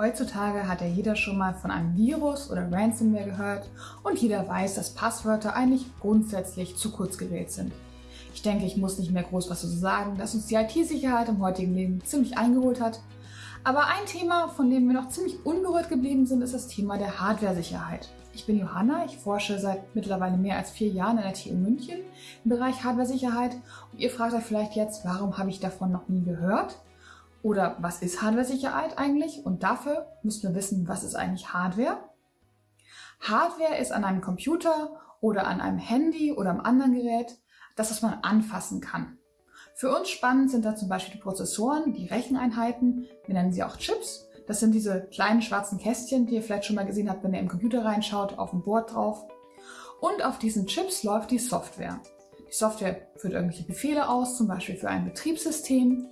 Heutzutage hat ja jeder schon mal von einem Virus oder Ransomware gehört und jeder weiß, dass Passwörter eigentlich grundsätzlich zu kurz gewählt sind. Ich denke, ich muss nicht mehr groß was dazu sagen, dass uns die IT-Sicherheit im heutigen Leben ziemlich eingeholt hat. Aber ein Thema, von dem wir noch ziemlich unberührt geblieben sind, ist das Thema der Hardware-Sicherheit. Ich bin Johanna, ich forsche seit mittlerweile mehr als vier Jahren in der TU München im Bereich Hardware-Sicherheit und ihr fragt euch vielleicht jetzt, warum habe ich davon noch nie gehört? Oder was ist Hardware-Sicherheit eigentlich? Und dafür müssen wir wissen, was ist eigentlich Hardware? Hardware ist an einem Computer oder an einem Handy oder einem anderen Gerät das, was man anfassen kann. Für uns spannend sind da zum Beispiel die Prozessoren, die Recheneinheiten, wir nennen sie auch Chips. Das sind diese kleinen schwarzen Kästchen, die ihr vielleicht schon mal gesehen habt, wenn ihr im Computer reinschaut, auf dem Board drauf. Und auf diesen Chips läuft die Software. Die Software führt irgendwelche Befehle aus, zum Beispiel für ein Betriebssystem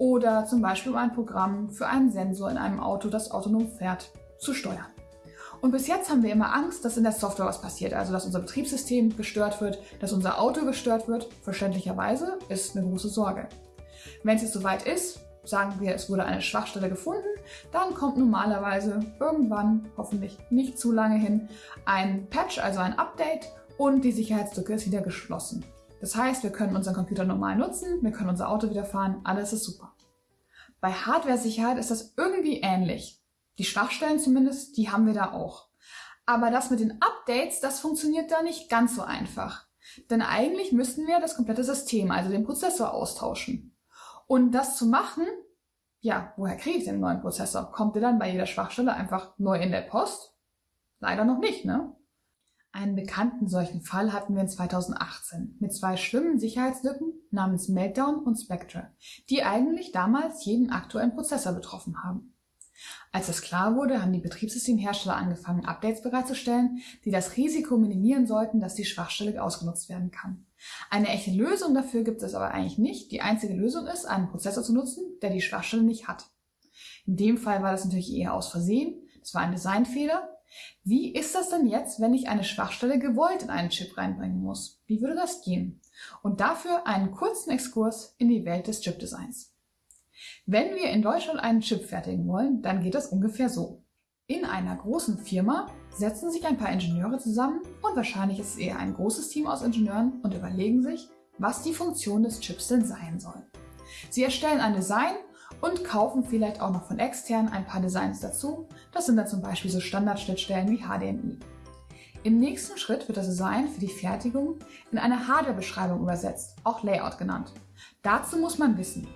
oder zum Beispiel um ein Programm für einen Sensor in einem Auto, das autonom fährt, zu steuern. Und bis jetzt haben wir immer Angst, dass in der Software was passiert, also dass unser Betriebssystem gestört wird, dass unser Auto gestört wird. Verständlicherweise ist eine große Sorge. Wenn es jetzt soweit ist, sagen wir, es wurde eine Schwachstelle gefunden, dann kommt normalerweise irgendwann, hoffentlich nicht zu lange hin, ein Patch, also ein Update und die Sicherheitslücke ist wieder geschlossen. Das heißt, wir können unseren Computer normal nutzen, wir können unser Auto wieder fahren, alles ist super. Bei Hardware-Sicherheit ist das irgendwie ähnlich. Die Schwachstellen zumindest, die haben wir da auch. Aber das mit den Updates, das funktioniert da nicht ganz so einfach. Denn eigentlich müssten wir das komplette System, also den Prozessor, austauschen. Und das zu machen, ja, woher kriege ich den neuen Prozessor? Kommt der dann bei jeder Schwachstelle einfach neu in der Post? Leider noch nicht, ne? Einen bekannten solchen Fall hatten wir in 2018 mit zwei schlimmen Sicherheitslücken namens Meltdown und Spectre, die eigentlich damals jeden aktuellen Prozessor betroffen haben. Als das klar wurde, haben die Betriebssystemhersteller angefangen, Updates bereitzustellen, die das Risiko minimieren sollten, dass die Schwachstelle ausgenutzt werden kann. Eine echte Lösung dafür gibt es aber eigentlich nicht. Die einzige Lösung ist, einen Prozessor zu nutzen, der die Schwachstelle nicht hat. In dem Fall war das natürlich eher aus Versehen. Das war ein Designfehler. Wie ist das denn jetzt, wenn ich eine Schwachstelle gewollt in einen Chip reinbringen muss? Wie würde das gehen? Und dafür einen kurzen Exkurs in die Welt des Chipdesigns. Wenn wir in Deutschland einen Chip fertigen wollen, dann geht das ungefähr so. In einer großen Firma setzen sich ein paar Ingenieure zusammen und wahrscheinlich ist es eher ein großes Team aus Ingenieuren und überlegen sich, was die Funktion des Chips denn sein soll. Sie erstellen ein Design und kaufen vielleicht auch noch von extern ein paar Designs dazu. Das sind dann zum Beispiel so Standardschnittstellen wie HDMI. Im nächsten Schritt wird das Design für die Fertigung in eine Hardware-Beschreibung übersetzt, auch Layout genannt. Dazu muss man wissen,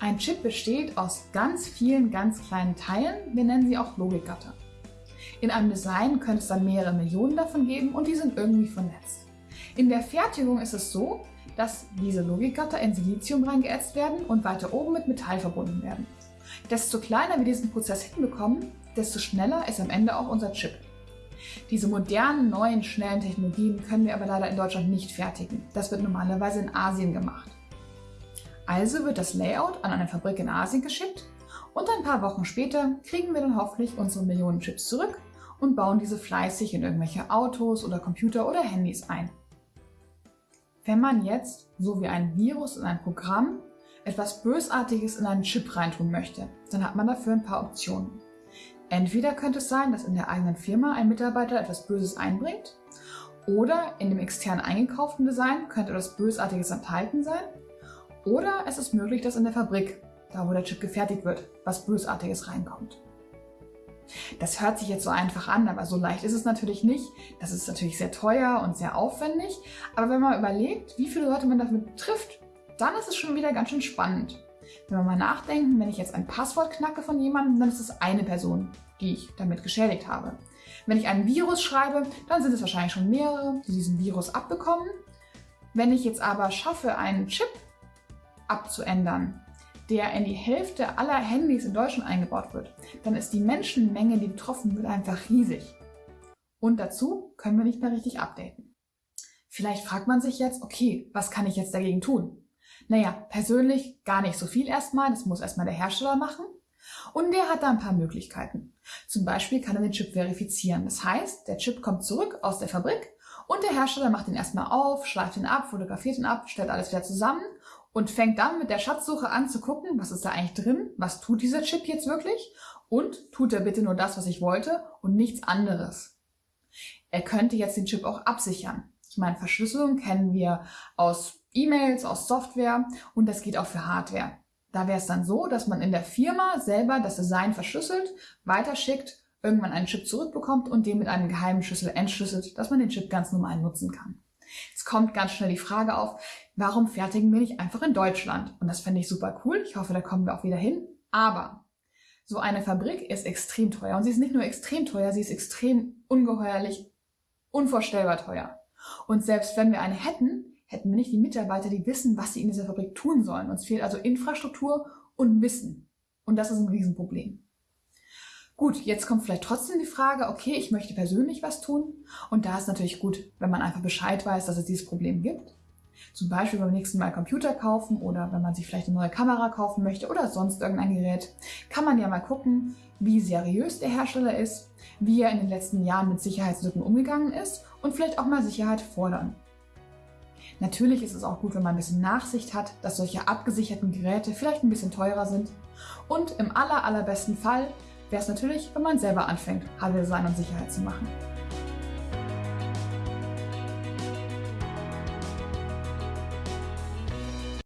ein Chip besteht aus ganz vielen ganz kleinen Teilen, wir nennen sie auch Logikgatter. In einem Design könnte es dann mehrere Millionen davon geben und die sind irgendwie vernetzt. In der Fertigung ist es so, dass diese Logikgatter in Silizium reingeätzt werden und weiter oben mit Metall verbunden werden. Desto kleiner wir diesen Prozess hinbekommen, desto schneller ist am Ende auch unser Chip. Diese modernen, neuen, schnellen Technologien können wir aber leider in Deutschland nicht fertigen. Das wird normalerweise in Asien gemacht. Also wird das Layout an eine Fabrik in Asien geschickt und ein paar Wochen später kriegen wir dann hoffentlich unsere Millionen Chips zurück und bauen diese fleißig in irgendwelche Autos oder Computer oder Handys ein. Wenn man jetzt, so wie ein Virus in ein Programm, etwas Bösartiges in einen Chip reintun möchte, dann hat man dafür ein paar Optionen. Entweder könnte es sein, dass in der eigenen Firma ein Mitarbeiter etwas Böses einbringt, oder in dem extern eingekauften Design könnte etwas Bösartiges enthalten sein, oder es ist möglich, dass in der Fabrik, da wo der Chip gefertigt wird, was Bösartiges reinkommt. Das hört sich jetzt so einfach an, aber so leicht ist es natürlich nicht. Das ist natürlich sehr teuer und sehr aufwendig. Aber wenn man überlegt, wie viele Leute man damit trifft, dann ist es schon wieder ganz schön spannend. Wenn wir mal nachdenken, wenn ich jetzt ein Passwort knacke von jemandem, dann ist es eine Person, die ich damit geschädigt habe. Wenn ich ein Virus schreibe, dann sind es wahrscheinlich schon mehrere, die diesen Virus abbekommen. Wenn ich jetzt aber schaffe, einen Chip abzuändern, der in die Hälfte aller Handys in Deutschland eingebaut wird, dann ist die Menschenmenge, die betroffen wird, einfach riesig. Und dazu können wir nicht mehr richtig updaten. Vielleicht fragt man sich jetzt, okay, was kann ich jetzt dagegen tun? Naja, persönlich gar nicht so viel erstmal, das muss erstmal der Hersteller machen. Und der hat da ein paar Möglichkeiten. Zum Beispiel kann er den Chip verifizieren. Das heißt, der Chip kommt zurück aus der Fabrik Und der Hersteller macht ihn erstmal auf, schleift ihn ab, fotografiert ihn ab, stellt alles wieder zusammen und fängt dann mit der Schatzsuche an zu gucken, was ist da eigentlich drin, was tut dieser Chip jetzt wirklich und tut er bitte nur das, was ich wollte und nichts anderes. Er könnte jetzt den Chip auch absichern. Ich meine, Verschlüsselung kennen wir aus E-Mails, aus Software und das geht auch für Hardware. Da wäre es dann so, dass man in der Firma selber das Design verschlüsselt, weiterschickt, irgendwann einen Chip zurückbekommt und den mit einem geheimen Schlüssel entschlüsselt, dass man den Chip ganz normal nutzen kann. Jetzt kommt ganz schnell die Frage auf, warum fertigen wir nicht einfach in Deutschland? Und das fände ich super cool. Ich hoffe, da kommen wir auch wieder hin. Aber so eine Fabrik ist extrem teuer. Und sie ist nicht nur extrem teuer, sie ist extrem ungeheuerlich, unvorstellbar teuer. Und selbst wenn wir eine hätten, hätten wir nicht die Mitarbeiter, die wissen, was sie in dieser Fabrik tun sollen. Uns fehlt also Infrastruktur und Wissen. Und das ist ein Riesenproblem. Gut, jetzt kommt vielleicht trotzdem die Frage, okay, ich möchte persönlich was tun. Und da ist natürlich gut, wenn man einfach Bescheid weiß, dass es dieses Problem gibt. Zum Beispiel beim nächsten Mal Computer kaufen oder wenn man sich vielleicht eine neue Kamera kaufen möchte oder sonst irgendein Gerät, kann man ja mal gucken, wie seriös der Hersteller ist, wie er in den letzten Jahren mit Sicherheitslücken umgegangen ist und vielleicht auch mal Sicherheit fordern. Natürlich ist es auch gut, wenn man ein bisschen Nachsicht hat, dass solche abgesicherten Geräte vielleicht ein bisschen teurer sind. Und im aller, allerbesten Fall wäre es natürlich, wenn man selber anfängt, Hardware-Design und Sicherheit zu machen.